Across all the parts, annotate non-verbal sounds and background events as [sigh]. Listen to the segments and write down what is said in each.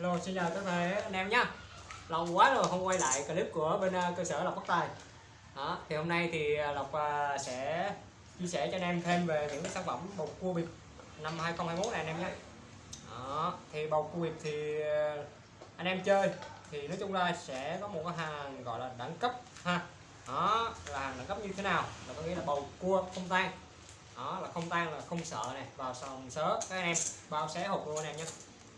Hello, xin chào tất cả anh em nhé Lâu quá rồi không quay lại clip của bên à, cơ sở Lộc Bắc Tài. Đó, Thì hôm nay thì à, Lộc à, sẽ chia sẻ cho anh em thêm về những sản phẩm bầu cua bịp năm 2021 này anh em nhé đó, Thì bầu cua bịp thì anh em chơi thì nói chung ra sẽ có một cái hàng gọi là đẳng cấp ha. Đó là hàng đẳng cấp như thế nào? Là có nghĩa là bầu cua không tan. Đó là không tan là không sợ này vào sòng sớ. Các anh em bao xé hộp luôn anh em nhé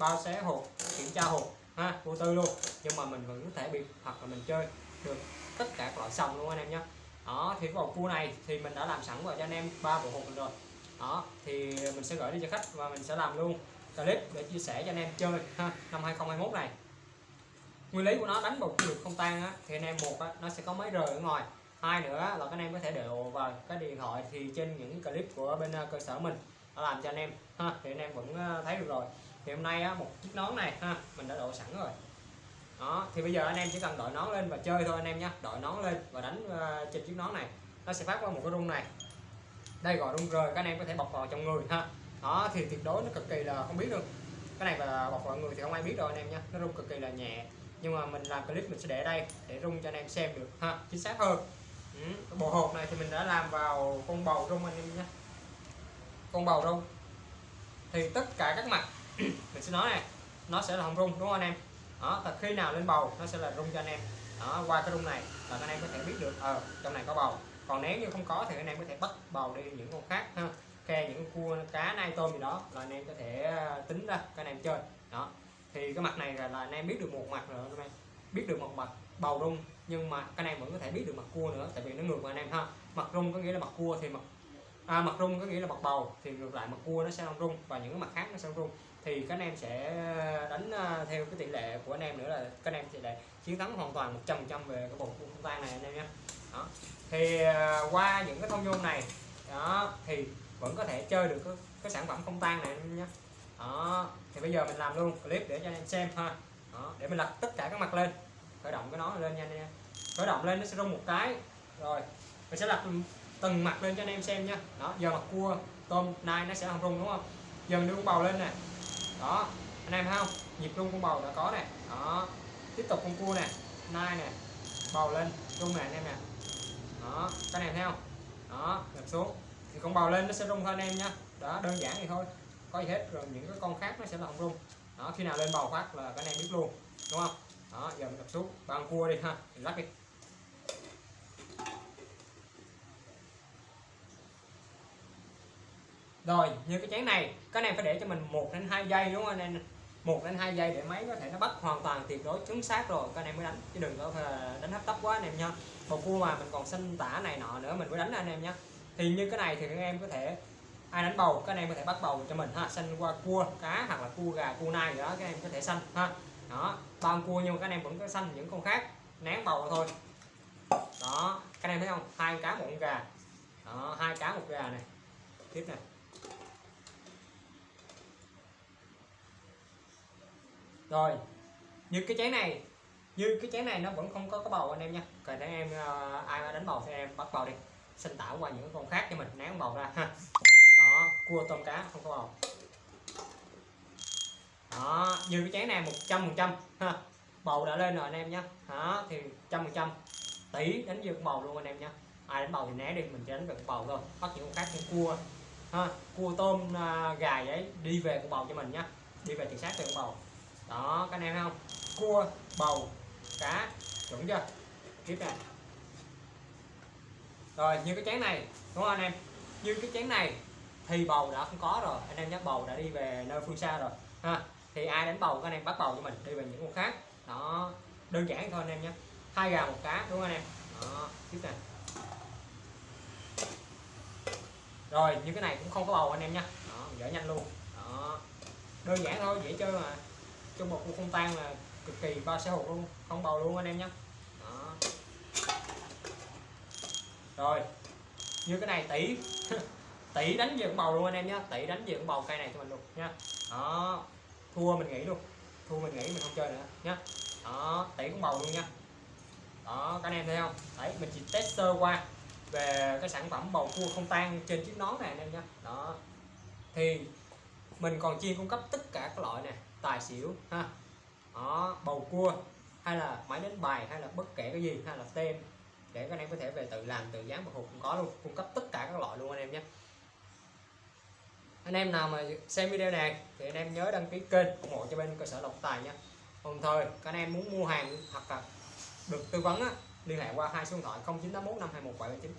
bao xé hộp kiểm tra hộp ha vô tư luôn. Nhưng mà mình vẫn có thể bị hoặc là mình chơi được tất cả các loại sòng luôn anh em nhé. Đó thì vòng cua này thì mình đã làm sẵn vào cho anh em ba bộ hộp rồi. Đó thì mình sẽ gửi đi cho khách và mình sẽ làm luôn clip để chia sẻ cho anh em chơi ha năm 2021 này. Nguyên lý của nó đánh bột được không tan á thì anh em một á, nó sẽ có mấy rời ở ngoài. Hai nữa là các anh em có thể đều vào cái điện thoại thì trên những clip của bên ờ, cơ sở mình đã làm cho anh em ha thì anh em vẫn ờ, thấy được rồi thì hôm nay á, một chiếc nón này ha mình đã độ sẵn rồi. Đó thì bây giờ anh em chỉ cần đội nón lên và chơi thôi anh em nhé đội nón lên và đánh uh, trên chiếc nón này. Nó sẽ phát qua một cái rung này. Đây gọi rung rời các anh em có thể bọc vào trong người ha. Đó thì tuyệt đối nó cực kỳ là không biết được. Cái này mà bọc vào người thì không ai biết đâu anh em nhé nó rung cực kỳ là nhẹ. Nhưng mà mình làm clip mình sẽ để đây để rung cho anh em xem được ha chính xác hơn. Ừ. bộ hộp này thì mình đã làm vào con bầu rung anh em nhé con bầu rung. Thì tất cả các mặt mình sẽ nói này nó sẽ là không rung đúng không anh em? Đó thật khi nào lên bầu nó sẽ là rung cho anh em. Đó qua cái rung này là anh em có thể biết được ờ trong này có bầu. Còn nếu như không có thì anh em có thể bắt bầu đi những con khác ha. Khe những cua cá nai tôm gì đó là anh em có thể ờ, tính ra các anh em chơi. Đó thì cái mặt này là, là anh em biết được một mặt rồi anh em. Biết được một mặt bầu rung nhưng mà cái này vẫn có thể biết được mặt cua nữa tại vì nó ngược với anh em ha. Mặt rung có nghĩa là mặt cua thì mặt à, mặt rung có nghĩa là mặt bầu thì ngược lại mặt cua nó sẽ không rung và những mặt khác nó sẽ không rung. Thì các anh em sẽ ờ, đánh ờ, theo cái tỷ lệ của anh em nữa là các anh em sẽ chiến thắng hoàn toàn 100 trăm về cái bộ cua không tan này anh em nhé. Đó. Thì ờ, qua những cái thông nhôm này đó thì vẫn có thể chơi được cái, cái sản phẩm không tan này anh em nhé. Đó. Thì bây giờ mình làm luôn clip để cho anh em xem ha. Đó, để mình lật tất cả các mặt lên. Khởi động cái nó lên nha anh em khởi động lên nó sẽ rung một cái. Rồi mình sẽ lật từng mặt lên cho anh em xem nha. Đó, giờ mặt cua, tôm, nai nó sẽ không rung, đúng không? Dần đưa con bầu lên nè. Đó, anh em thấy không? Nhịp rung con bầu đã có nè. Đó, tiếp tục con cua nè, nai nè, bầu lên, rung nè anh em nè. Đó, các anh em thấy không? Đó nhập xuống. Thì con bầu lên nó sẽ rung thôi anh em nha. Đó, đơn giản vậy thôi. Có gì hết, rồi những cái con khác nó sẽ là không rung. Đó, khi nào lên bầu phát là các anh em biết luôn, đúng không? Đó, giờ mình nhập xuống. Bằng cua đi ha, mình lắc đi. Rồi, như cái chén này các anh em phải để cho mình một đến hai giây, đúng không anh? Em một đến hai giây để máy có thể nó bắt hoàn toàn tuyệt đối chính xác rồi. Các anh em mới đánh, chứ đừng có ờ, đánh hấp tấp quá anh em nha. Bầu cua mà mình còn xanh tả này nọ nữa, mình mới đánh anh em nhé thì như cái này thì các em có thể, ai đánh bầu các anh em có thể bắt bầu cho mình ha. Xanh qua cua cá hoặc là cua gà, cua nai gì đó, các em có thể xanh ha. Đó, ba cua nhưng mà các anh em vẫn có xanh những con khác, nén bầu thôi. Đó, các anh em thấy không? Hai cá, một con gà. Đó, hai cá, một gà này. Tiếp này rồi như cái chén này như cái chén này nó vẫn không có cái bầu anh em nha. Còn để em uh, ai đánh bầu thì em bắt bầu đi. Sinh tạo qua những con khác cho mình nén bầu ra ha. Đó cua tôm cá không có bầu. Đó như cái chén này 100 phần trăm ha. Bầu đã lên rồi anh em nhé đó thì trăm phần trăm tỷ đánh vượt bầu luôn anh em nhé ai đánh bầu thì né đi mình chỉ đánh vượt bầu thôi. Bắt những con khác như cua ha. Cua tôm uh, gà vậy đi về con bầu cho mình nhé đi về thị sát về con bầu đó, các anh em thấy không? Cua, bầu, cá, chuẩn chưa? Tiếp này rồi, như cái chén này, đúng không anh em? Như cái chén này thì bầu đã không có rồi. Anh em nhắc bầu đã đi về nơi phương xa rồi, ha. Thì ai đánh bầu, các anh em bắt bầu cho mình, đi về những con khác. Đó, đơn giản thôi anh em nhé. Hai gà, một cá, đúng không anh em? Đó, tiếp này rồi, như cái này cũng không có bầu anh em nhé. Đó dở nhanh luôn. Đó, đơn giản thôi, dễ chơi mà cho một con không tan là cực kỳ ba xe hột luôn, không bầu luôn anh em nhé. Đó. rồi, như cái này tỷ [laughs] tỷ đánh về bầu luôn anh em nhé, tỷ đánh về bầu cây này cho mình luôn nha. Đó, thua mình nghĩ luôn, thua mình nghĩ mình không chơi nữa nhé. Đó, tỷ cũng bầu luôn nha. Đó, các anh em thấy không? Đấy, mình chỉ test sơ qua về cái sản phẩm bầu cua không tan trên chiếc nón này anh em nhé. Đó. Thì mình còn chuyên cung cấp tất cả các loại này tài xỉu ha. Đó, bầu cua hay là máy đánh bài hay là bất kể cái gì hay là tem. Để các anh em có thể về tự làm tự dán một hộp cũng có luôn. Cung cấp tất cả các loại luôn anh em nhé. Anh em nào mà xem video này thì anh em nhớ đăng ký kênh ủng hộ cho bên cơ sở lộc tài nhé đồng thời các anh em muốn mua hàng hoặc là được tư vấn á, liên hệ qua hai số điện thoại 0981 521 779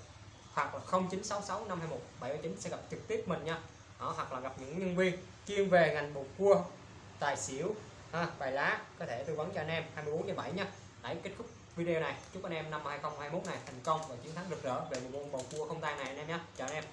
hoặc là 0966 521 779 sẽ gặp trực tiếp mình nha đó, hoặc là gặp những nhân viên chuyên về ngành bột cua tài xỉu ha, bài lá có thể tư vấn cho anh em. 24 trên 7 nhé hãy kết thúc video này. Chúc anh em năm 2021 này thành công và chiến thắng rực rỡ về bộ môn bầu cua không tan này anh em nhé chào anh em.